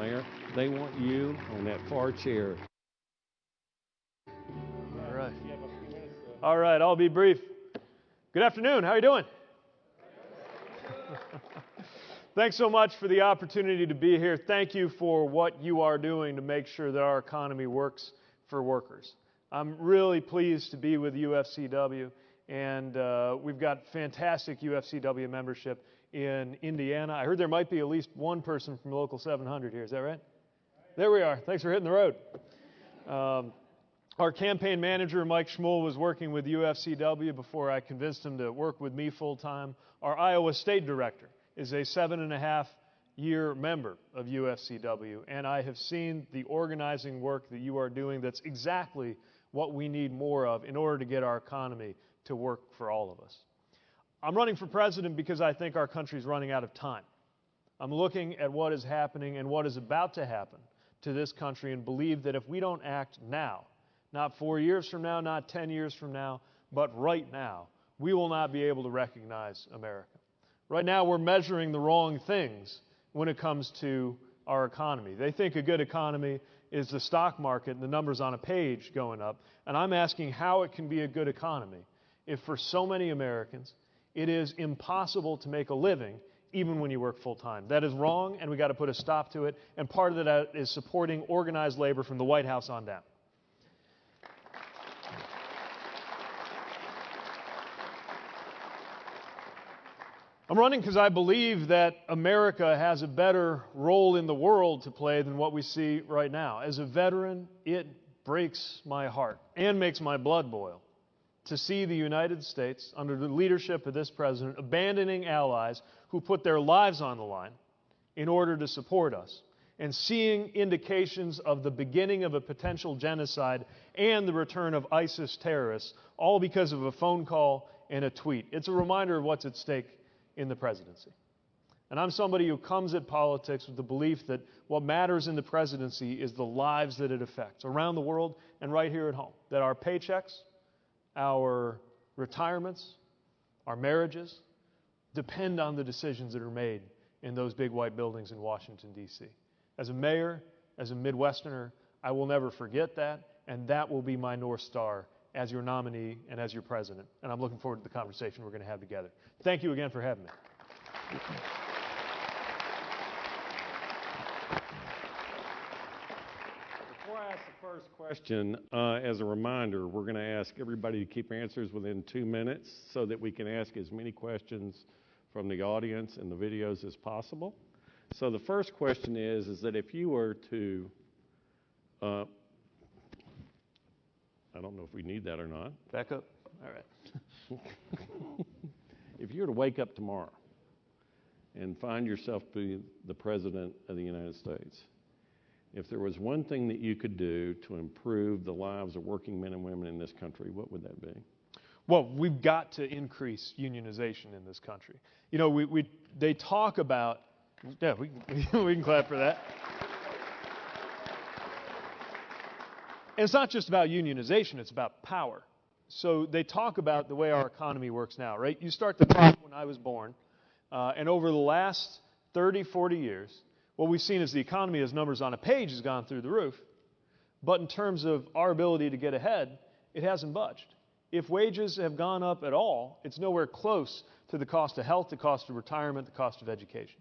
Mayor. They want you on that far chair. All right. All right, I'll be brief. Good afternoon. How are you doing? Thanks so much for the opportunity to be here. Thank you for what you are doing to make sure that our economy works for workers. I'm really pleased to be with UFCW, and uh, we've got fantastic UFCW membership in Indiana. I heard there might be at least one person from Local 700 here. Is that right? There we are. Thanks for hitting the road. Um, our campaign manager, Mike Schmuhl, was working with UFCW before I convinced him to work with me full time. Our Iowa State director is a seven and a half year member of UFCW, and I have seen the organizing work that you are doing that's exactly what we need more of in order to get our economy to work for all of us. I'm running for president because I think our country is running out of time. I'm looking at what is happening and what is about to happen to this country and believe that if we don't act now, not four years from now, not 10 years from now, but right now, we will not be able to recognize America. Right now, we're measuring the wrong things when it comes to our economy. They think a good economy is the stock market and the numbers on a page going up. And I'm asking how it can be a good economy if for so many Americans it is impossible to make a living even when you work full time. That is wrong, and we got to put a stop to it. And part of that is supporting organized labor from the White House on down. I'm running because I believe that America has a better role in the world to play than what we see right now. As a veteran, it breaks my heart and makes my blood boil to see the United States, under the leadership of this president, abandoning allies who put their lives on the line in order to support us, and seeing indications of the beginning of a potential genocide and the return of ISIS terrorists, all because of a phone call and a tweet. It's a reminder of what's at stake in the presidency. And I'm somebody who comes at politics with the belief that what matters in the presidency is the lives that it affects around the world and right here at home. That our paychecks, our retirements, our marriages depend on the decisions that are made in those big white buildings in Washington, D.C. As a mayor, as a Midwesterner, I will never forget that, and that will be my North Star as your nominee and as your president. And I'm looking forward to the conversation we're going to have together. Thank you again for having me. first question, uh, as a reminder, we're going to ask everybody to keep answers within two minutes so that we can ask as many questions from the audience and the videos as possible. So the first question is, is that if you were to, uh, I don't know if we need that or not. Back up. All right. if you were to wake up tomorrow and find yourself being the President of the United States, if there was one thing that you could do to improve the lives of working men and women in this country, what would that be? Well, we've got to increase unionization in this country. You know, we, we they talk about, yeah, we, we can clap for that. And it's not just about unionization, it's about power. So they talk about the way our economy works now, right? You start the clock when I was born, uh, and over the last 30, 40 years, what we've seen is the economy, as numbers on a page, has gone through the roof. But in terms of our ability to get ahead, it hasn't budged. If wages have gone up at all, it's nowhere close to the cost of health, the cost of retirement, the cost of education.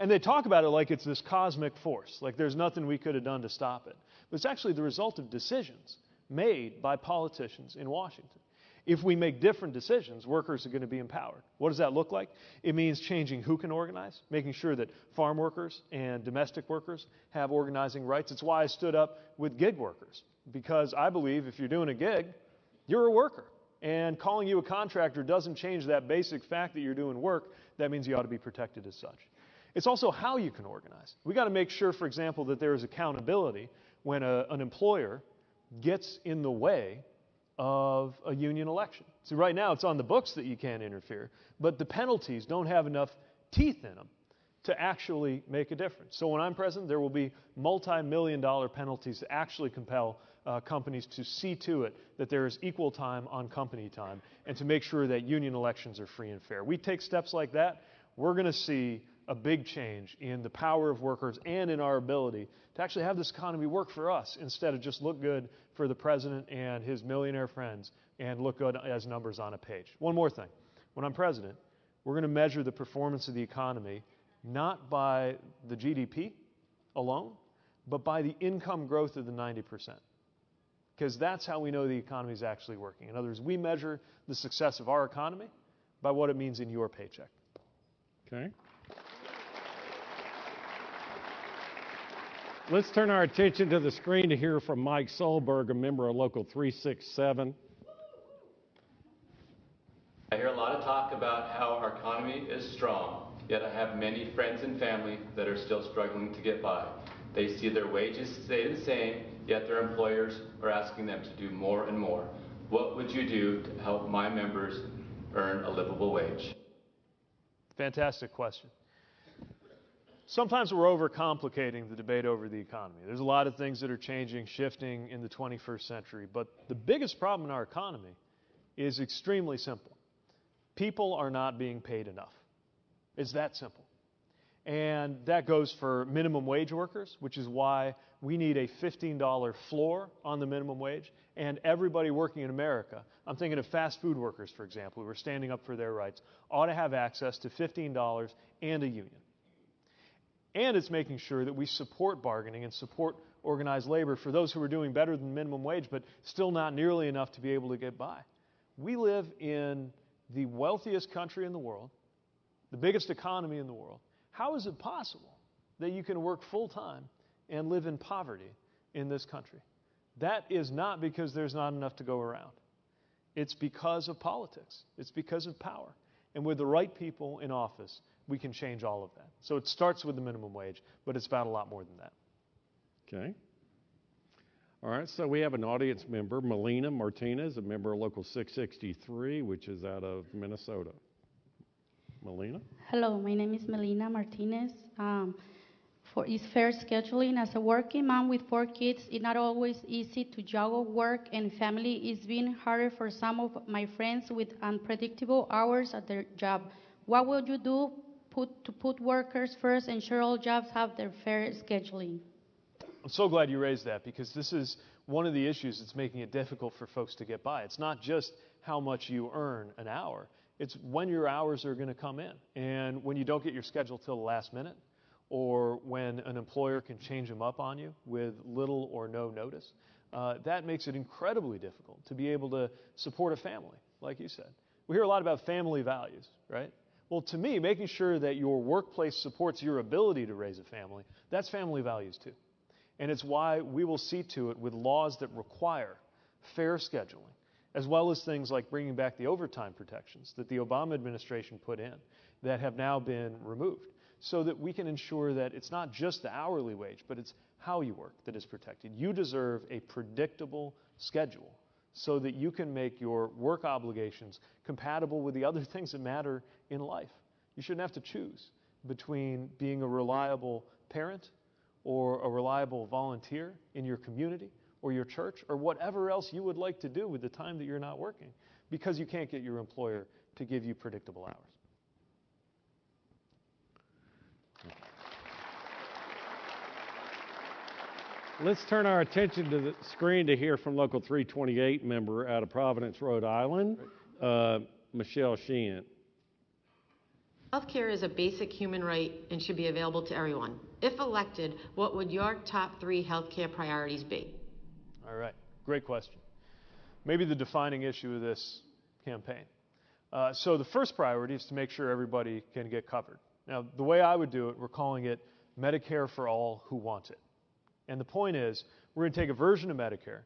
And they talk about it like it's this cosmic force, like there's nothing we could have done to stop it. But it's actually the result of decisions made by politicians in Washington. If we make different decisions, workers are going to be empowered. What does that look like? It means changing who can organize, making sure that farm workers and domestic workers have organizing rights. It's why I stood up with gig workers, because I believe if you're doing a gig, you're a worker. And calling you a contractor doesn't change that basic fact that you're doing work. That means you ought to be protected as such. It's also how you can organize. We've got to make sure, for example, that there is accountability when a, an employer gets in the way of a union election. See, right now it's on the books that you can't interfere, but the penalties don't have enough teeth in them to actually make a difference. So when I'm president, there will be multi million dollar penalties to actually compel uh, companies to see to it that there is equal time on company time and to make sure that union elections are free and fair. We take steps like that, we're going to see a big change in the power of workers and in our ability to actually have this economy work for us instead of just look good for the president and his millionaire friends and look good as numbers on a page. One more thing. When I'm president, we're going to measure the performance of the economy not by the GDP alone, but by the income growth of the 90%. Because that's how we know the economy is actually working. In other words, we measure the success of our economy by what it means in your paycheck. Okay. Let's turn our attention to the screen to hear from Mike Solberg, a member of Local 367. I hear a lot of talk about how our economy is strong, yet I have many friends and family that are still struggling to get by. They see their wages stay the same, yet their employers are asking them to do more and more. What would you do to help my members earn a livable wage? Fantastic question. Sometimes we're overcomplicating the debate over the economy. There's a lot of things that are changing, shifting in the 21st century, but the biggest problem in our economy is extremely simple. People are not being paid enough. It's that simple. And that goes for minimum wage workers, which is why we need a $15 floor on the minimum wage. And everybody working in America, I'm thinking of fast food workers, for example, who are standing up for their rights, ought to have access to $15 and a union. And it's making sure that we support bargaining and support organized labor for those who are doing better than minimum wage, but still not nearly enough to be able to get by. We live in the wealthiest country in the world, the biggest economy in the world. How is it possible that you can work full time and live in poverty in this country? That is not because there's not enough to go around. It's because of politics, it's because of power. And with the right people in office, we can change all of that. So it starts with the minimum wage, but it's about a lot more than that. Okay. All right, so we have an audience member, Melina Martinez, a member of Local 663, which is out of Minnesota. Melina? Hello, my name is Melina Martinez. Um, for is fair scheduling as a working mom with four kids, it's not always easy to juggle work and family. It's been harder for some of my friends with unpredictable hours at their job. What will you do put, to put workers first, ensure all jobs have their fair scheduling? I'm so glad you raised that because this is one of the issues that's making it difficult for folks to get by. It's not just how much you earn an hour, it's when your hours are going to come in. And when you don't get your schedule till the last minute, or when an employer can change them up on you with little or no notice, uh, that makes it incredibly difficult to be able to support a family, like you said. We hear a lot about family values, right? Well, to me, making sure that your workplace supports your ability to raise a family, that's family values too. And it's why we will see to it with laws that require fair scheduling, as well as things like bringing back the overtime protections that the Obama administration put in that have now been removed, so that we can ensure that it's not just the hourly wage, but it's how you work that is protected. You deserve a predictable schedule so that you can make your work obligations compatible with the other things that matter in life. You shouldn't have to choose between being a reliable parent or a reliable volunteer in your community or your church or whatever else you would like to do with the time that you're not working because you can't get your employer to give you predictable hours. Let's turn our attention to the screen to hear from Local 328 member out of Providence, Rhode Island, uh, Michelle Sheehan. Healthcare is a basic human right and should be available to everyone. If elected, what would your top three healthcare priorities be? All right, great question. Maybe the defining issue of this campaign. Uh, so, the first priority is to make sure everybody can get covered. Now, the way I would do it, we're calling it Medicare for all who want it. And the point is, we're going to take a version of Medicare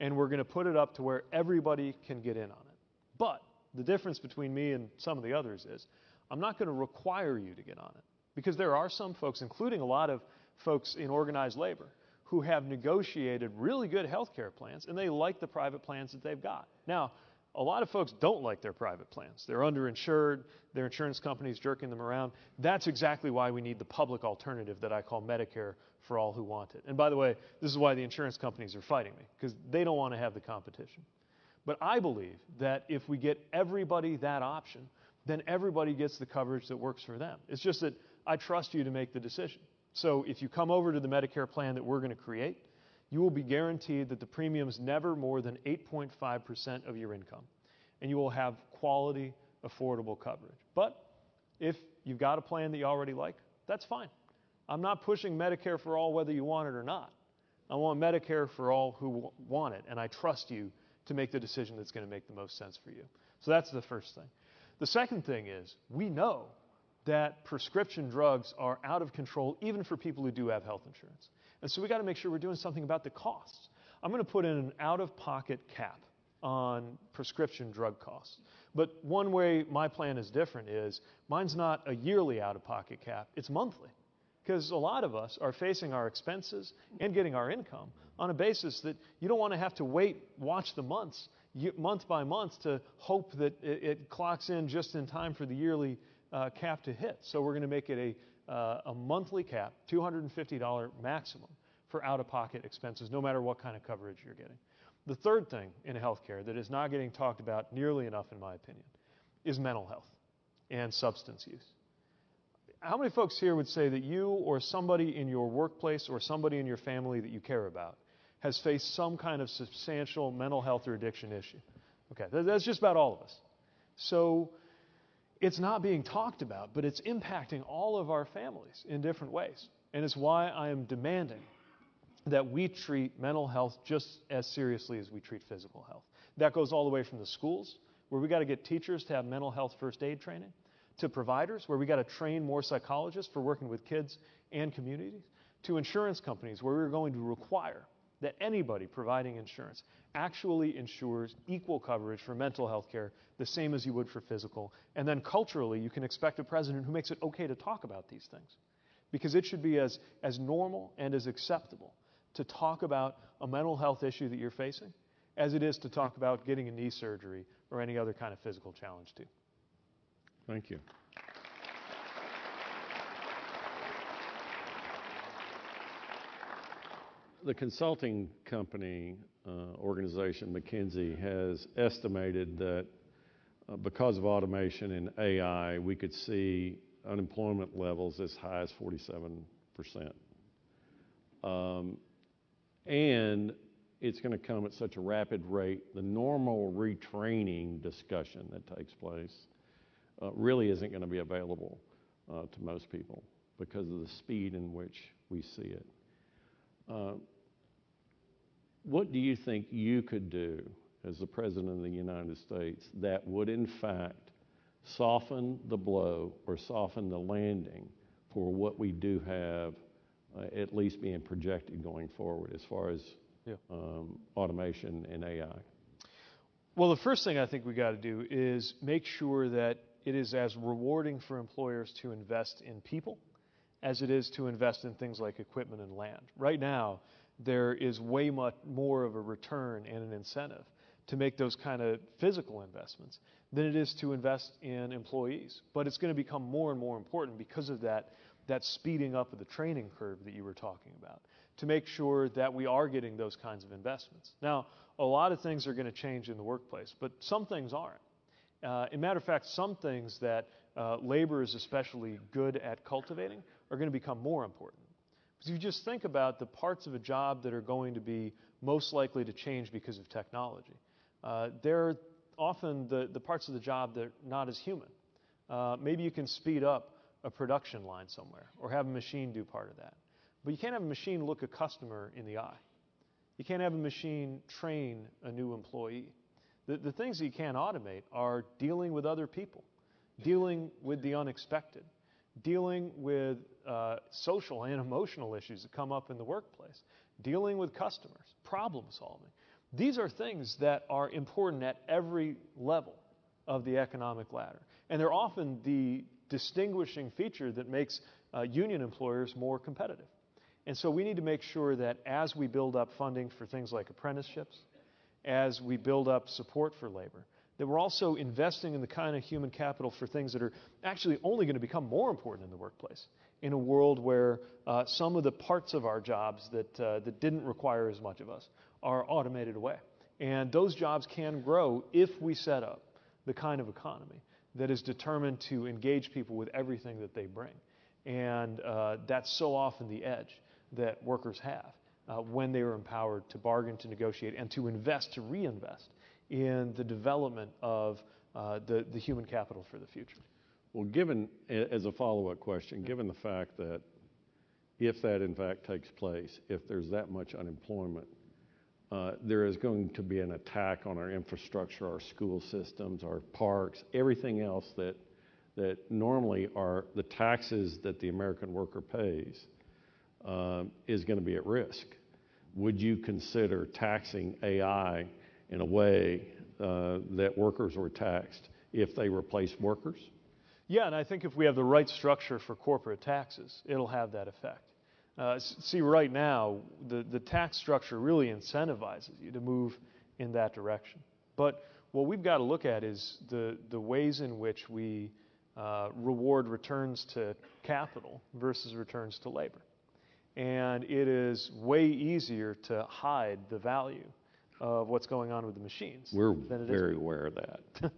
and we're going to put it up to where everybody can get in on it. But the difference between me and some of the others is I'm not going to require you to get on it because there are some folks, including a lot of folks in organized labor, who have negotiated really good health care plans and they like the private plans that they've got. Now, a lot of folks don't like their private plans. They're underinsured, their insurance companies jerking them around. That's exactly why we need the public alternative that I call Medicare for all who want it. And by the way, this is why the insurance companies are fighting me, because they don't want to have the competition. But I believe that if we get everybody that option, then everybody gets the coverage that works for them. It's just that I trust you to make the decision. So if you come over to the Medicare plan that we're going to create, you will be guaranteed that the premium's never more than 8.5% of your income. And you will have quality, affordable coverage. But if you've got a plan that you already like, that's fine. I'm not pushing Medicare for all whether you want it or not. I want Medicare for all who want it, and I trust you to make the decision that's going to make the most sense for you. So that's the first thing. The second thing is we know that prescription drugs are out of control even for people who do have health insurance. And so we got to make sure we're doing something about the costs. I'm going to put in an out of pocket cap on prescription drug costs. But one way my plan is different is mine's not a yearly out of pocket cap, it's monthly. Because a lot of us are facing our expenses and getting our income on a basis that you don't want to have to wait, watch the months, month by month, to hope that it, clocks in just in time for the yearly uh, cap to hit. So we're going to make it a, uh, a monthly cap, $250 maximum for out of pocket expenses, no matter what kind of coverage you're getting. The third thing in healthcare that is not getting talked about nearly enough, in my opinion, is mental health and substance use. How many folks here would say that you or somebody in your workplace or somebody in your family that you care about has faced some kind of substantial mental health or addiction issue? Okay, that's just about all of us. So it's not being talked about, but it's impacting all of our families in different ways. And it's why I am demanding that we treat mental health just as seriously as we treat physical health. That goes all the way from the schools, where we got to get teachers to have mental health first aid training, to providers, where we got to train more psychologists for working with kids and communities, to insurance companies, where we're going to require that anybody providing insurance actually ensures equal coverage for mental health care, the same as you would for physical. And then culturally, you can expect a president who makes it okay to talk about these things. Because it should be as, as normal and as acceptable to talk about a mental health issue that you're facing as it is to talk about getting a knee surgery or any other kind of physical challenge, too. Thank you. The consulting company uh, organization, McKinsey, has estimated that uh, because of automation and AI, we could see unemployment levels as high as 47%. Um, and it's going to come at such a rapid rate, the normal retraining discussion that takes place uh, really isn't going to be available uh, to most people because of the speed in which we see it. What do you think you could do as the President of the United States that would, in fact, soften the blow or soften the landing for what we do have uh, at least being projected going forward as far as yeah. um, automation and AI? Well, the first thing I think we got to do is make sure that it is as rewarding for employers to invest in people as it is to invest in things like equipment and land. Right now, there is way much more of a return and an incentive to make those kind of physical investments than it is to invest in employees. But it's going to become more and more important because of that, that speeding up of the training curve that you were talking about to make sure that we are getting those kinds of investments. Now, a lot of things are going to change in the workplace, but some things aren't. Uh, in matter of fact, some things that uh, labor is especially good at cultivating are going to become more important. Because if you just think about the parts of a job that are going to be most likely to change because of technology, uh, they're often the, the parts of the job that are not as human. Uh, maybe you can speed up a production line somewhere or have a machine do part of that. But you can't have a machine look a customer in the eye. You can't have a machine train a new employee. The, the things that you can't automate are dealing with other people, dealing with the unexpected, dealing with uh, social and emotional issues that come up in the workplace, dealing with customers, problem solving. These are things that are important at every level of the economic ladder. And they're often the distinguishing feature that makes uh, union employers more competitive. And so we need to make sure that as we build up funding for things like apprenticeships, as we build up support for labor, that we're also investing in the kind of human capital for things that are actually only going to become more important in the workplace in a world where uh, some of the parts of our jobs that, uh, that didn't require as much of us are automated away. And those jobs can grow if we set up the kind of economy that is determined to engage people with everything that they bring And uh, that's so often the edge that workers have uh, when they are empowered to bargain, to negotiate, and to invest, to reinvest in the development of uh, the, the human capital for the future. Well, given, as a follow-up question, given the fact that if that in fact takes place, if there's that much unemployment, uh, there is going to be an attack on our infrastructure, our school systems, our parks, everything else that, that normally are the taxes that the American worker pays um, is going to be at risk. Would you consider taxing AI in a way uh, that workers were taxed if they replace workers? Yeah, and I think if we have the right structure for corporate taxes, it'll have that effect. Uh, see, right now, the, the tax structure really incentivizes you to move in that direction. But what we've got to look at is the, the ways in which we uh, reward returns to capital versus returns to labor. And it is way easier to hide the value of what's going on with the machines We're than it is very aware of that.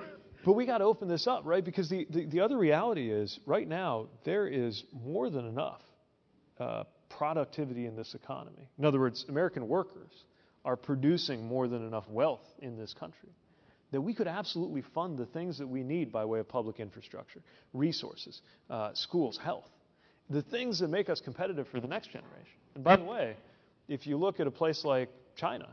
But we got to open this up, right? Because the, the, the other reality is, right now, there is more than enough uh, productivity in this economy. In other words, American workers are producing more than enough wealth in this country that we could absolutely fund the things that we need by way of public infrastructure, resources, uh, schools, health, the things that make us competitive for the next generation. And by the way, if you look at a place like China,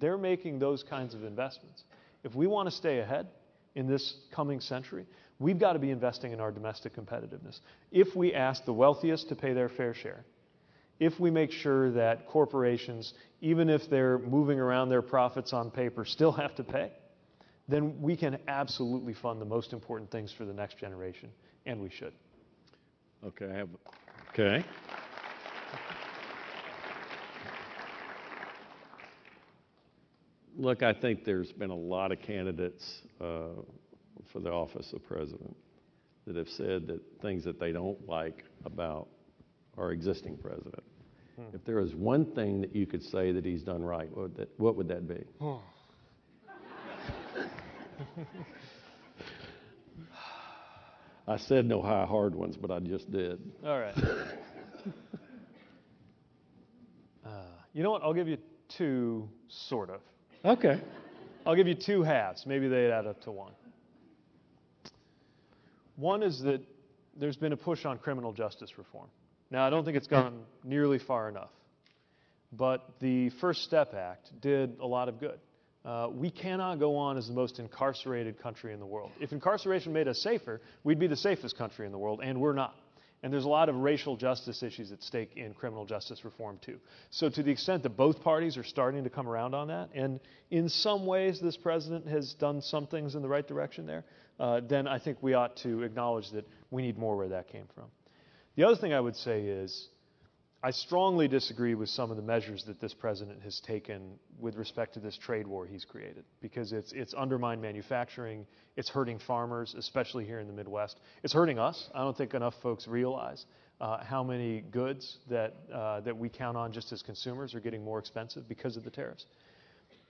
they're making those kinds of investments. If we want to stay ahead in this coming century, we've got to be investing in our domestic competitiveness. If we ask the wealthiest to pay their fair share, if we make sure that corporations, even if they're moving around their profits on paper, still have to pay, then we can absolutely fund the most important things for the next generation, and we should. Okay, I have, okay. Look, I think there's been a lot of candidates uh, for the office of president that have said that things that they don't like about our existing president. If there is one thing that you could say that he's done right, what would that, what would that be? I said no high hard ones, but I just did. All right. uh, you know what? I'll give you two, sort of. Okay. I'll give you two halves. Maybe they'd add up to one. One is that there's been a push on criminal justice reform. Now, I don't think it's gone nearly far enough, but the First Step Act did a lot of good. Uh, we cannot go on as the most incarcerated country in the world. If incarceration made us safer, we'd be the safest country in the world, and we're not. And there's a lot of racial justice issues at stake in criminal justice reform, too. So, to the extent that both parties are starting to come around on that, and in some ways this president has done some things in the right direction there, uh, then I think we ought to acknowledge that we need more where that came from. The other thing I would say is I strongly disagree with some of the measures that this president has taken with respect to this trade war he's created because it's, it's undermined manufacturing, it's hurting farmers, especially here in the Midwest. It's hurting us. I don't think enough folks realize uh, how many goods that, uh, that we count on just as consumers are getting more expensive because of the tariffs.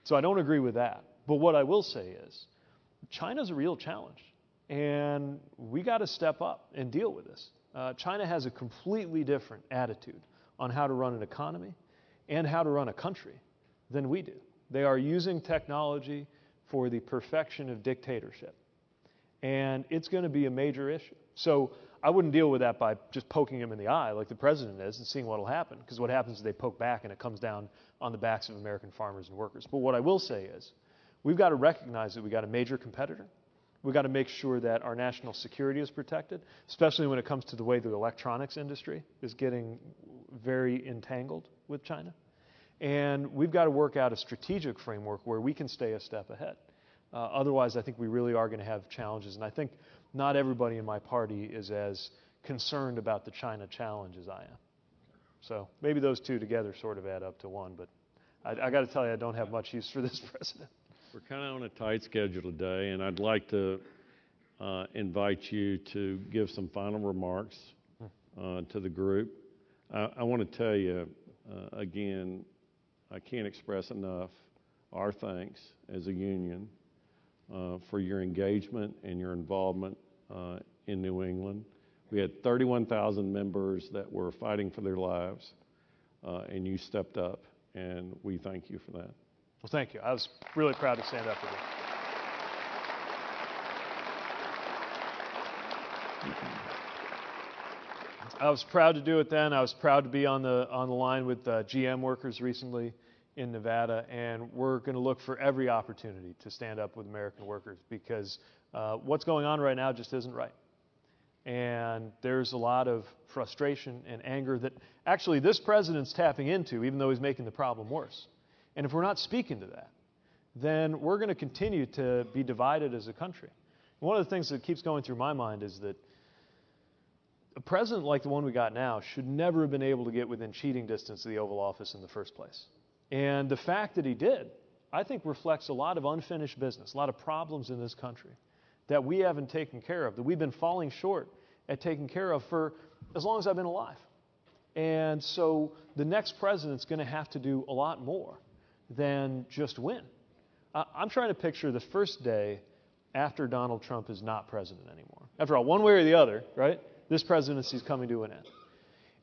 So I don't agree with that. But what I will say is China's a real challenge, and we got to step up and deal with this. Uh, China has a completely different attitude on how to run an economy and how to run a country than we do. They are using technology for the perfection of dictatorship. And it's going to be a major issue. So I wouldn't deal with that by just poking him in the eye like the president is and seeing what will happen. Because what happens is they poke back and it comes down on the backs of American farmers and workers. But what I will say is we've got to recognize that we've got a major competitor. We've got to make sure that our national security is protected, especially when it comes to the way the electronics industry is getting very entangled with China. And we've got to work out a strategic framework where we can stay a step ahead. Uh, otherwise, I think we really are going to have challenges. And I think not everybody in my party is as concerned about the China challenge as I am. So maybe those two together sort of add up to one. But I, I got to tell you, I don't have much use for this president. We're kind of on a tight schedule today, and I'd like to uh, invite you to give some final remarks uh, to the group. I, I want to tell you uh, again, I can't express enough our thanks as a union uh, for your engagement and your involvement uh, in New England. We had 31,000 members that were fighting for their lives, uh, and you stepped up, and we thank you for that. Well, thank you. I was really proud to stand up with you. I was proud to do it then. I was proud to be on the on the line with uh, GM workers recently in Nevada, and we're going to look for every opportunity to stand up with American workers because uh, what's going on right now just isn't right. And there's a lot of frustration and anger that actually this president's tapping into, even though he's making the problem worse. And if we're not speaking to that, then we're going to continue to be divided as a country. One of the things that keeps going through my mind is that a president like the one we got now should never have been able to get within cheating distance of the Oval Office in the first place. And the fact that he did, I think, reflects a lot of unfinished business, a lot of problems in this country that we haven't taken care of, that we've been falling short at taking care of for as long as I've been alive. And so the next president's going to have to do a lot more than just win. I'm trying to picture the first day after Donald Trump is not president anymore. After all, one way or the other, right? This presidency is coming to an end.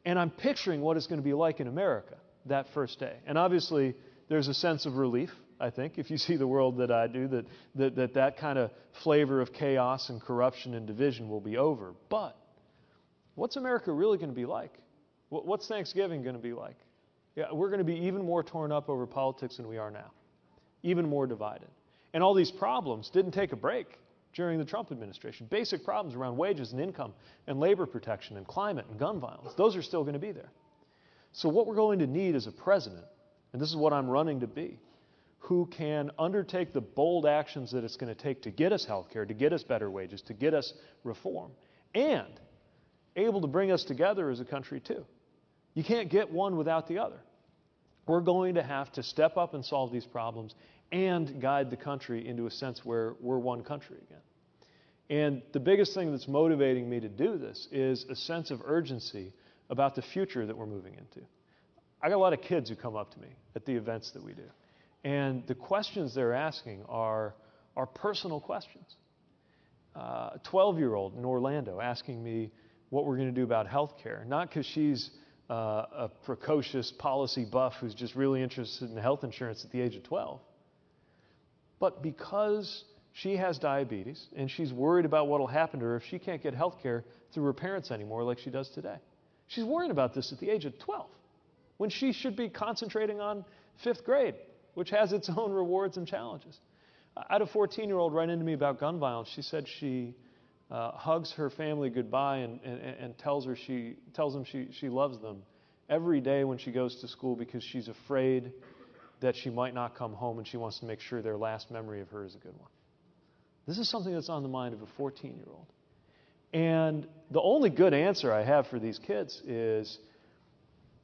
And I'm picturing what it's going to be like in America that first day. And obviously, there's a sense of relief, I think, if you see the world that I do, that that, that, that kind of flavor of chaos and corruption and division will be over. But what's America really going to be like? What's Thanksgiving going to be like? Yeah, we're going to be even more torn up over politics than we are now, even more divided. And all these problems didn't take a break during the Trump administration. Basic problems around wages and income and labor protection and climate and gun violence, those are still going to be there. So, what we're going to need is a president, and this is what I'm running to be, who can undertake the bold actions that it's going to take to get us health care, to get us better wages, to get us reform, and able to bring us together as a country, too. You can't get one without the other. We're going to have to step up and solve these problems and guide the country into a sense where we're one country again. And the biggest thing that's motivating me to do this is a sense of urgency about the future that we're moving into. I got a lot of kids who come up to me at the events that we do. And the questions they're asking are, are personal questions. Uh, a 12 year old in Orlando asking me what we're going to do about health care, not because she's uh, a precocious policy buff who's just really interested in health insurance at the age of 12, but because she has diabetes and she's worried about what will happen to her if she can't get health care through her parents anymore like she does today. She's worrying about this at the age of 12 when she should be concentrating on fifth grade, which has its own rewards and challenges. I had a 14 year old write into me about gun violence. She said she uh, hugs her family goodbye and, and, and tells, her she, tells them she, she loves them every day when she goes to school because she's afraid that she might not come home and she wants to make sure their last memory of her is a good one. This is something that's on the mind of a 14 year old. And the only good answer I have for these kids is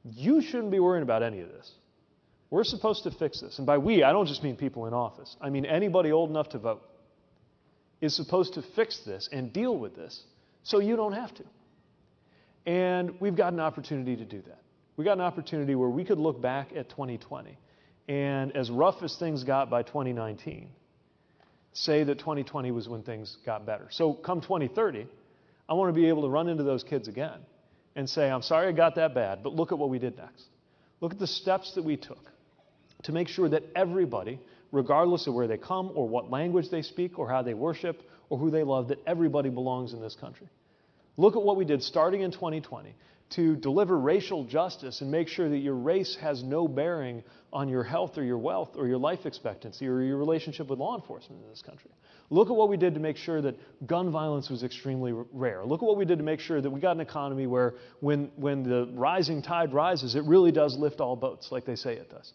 you shouldn't be worrying about any of this. We're supposed to fix this. And by we, I don't just mean people in office, I mean anybody old enough to vote is supposed to fix this and deal with this so you don't have to. And we've got an opportunity to do that. We got an opportunity where we could look back at 2020 and, as rough as things got by 2019, say that 2020 was when things got better. So, come 2030, I want to be able to run into those kids again and say, I'm sorry I got that bad, but look at what we did next. Look at the steps that we took to make sure that everybody, regardless of where they come or what language they speak or how they worship or who they love, that everybody belongs in this country. Look at what we did starting in 2020 to deliver racial justice and make sure that your race has no bearing on your health or your wealth or your life expectancy or your relationship with law enforcement in this country. Look at what we did to make sure that gun violence was extremely rare. Look at what we did to make sure that we got an economy where when, when the rising tide rises, it really does lift all boats, like they say it does.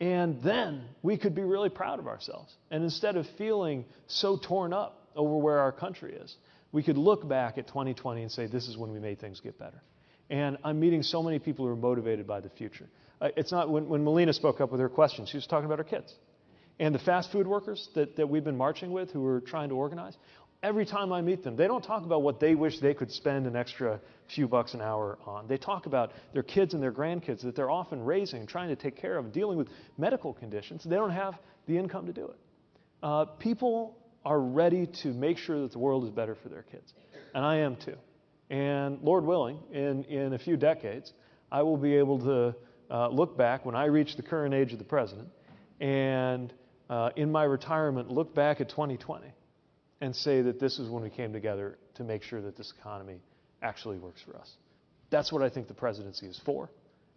And then we could be really proud of ourselves. And instead of feeling so torn up over where our country is, we could look back at 2020 and say, this is when we made things get better. And I'm meeting so many people who are motivated by the future. Uh, it's not when, when Melina spoke up with her question, she was talking about her kids. And the fast food workers that, that we've been marching with who are trying to organize, every time I meet them, they don't talk about what they wish they could spend an extra few bucks an hour on. They talk about their kids and their grandkids that they're often raising, trying to take care of, dealing with medical conditions. They don't have the income to do it. Uh, people are ready to make sure that the world is better for their kids. And I am too. And Lord willing, in, in a few decades, I will be able to uh, look back when I reach the current age of the president and uh, in my retirement look back at 2020 and say that this is when we came together to make sure that this economy actually works for us. That's what I think the presidency is for.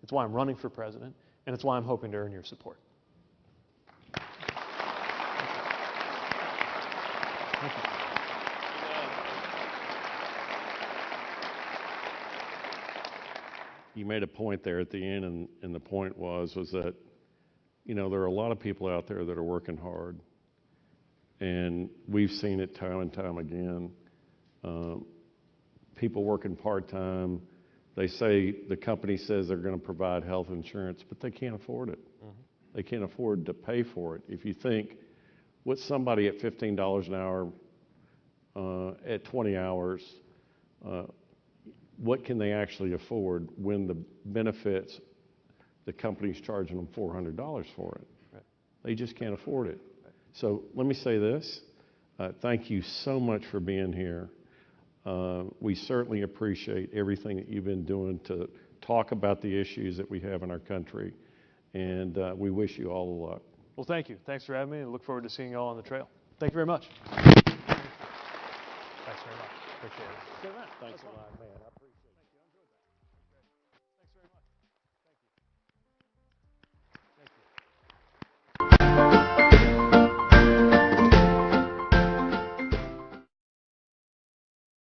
It's why I'm running for president, and it's why I'm hoping to earn your support. You made a point there at the end, and, and the point was was that, you know, there are a lot of people out there that are working hard, and we've seen it time and time again. Um, people working part time, they say the company says they're going to provide health insurance, but they can't afford it. They can't afford to pay for it. If you think, what somebody at fifteen dollars an hour, uh, at 20 hours, uh, what can they actually afford when the benefits, the company's charging them $400 for it? Right. They just can't afford it. So let me say this. Uh, thank you so much for being here. Uh, we certainly appreciate everything that you've been doing to talk about the issues that we have in our country. And uh, we wish you all the luck. Well, thank you. Thanks for having me, and look forward to seeing you all on the trail. Thank you very much. Thanks very much. Appreciate it. Thanks a lot, man.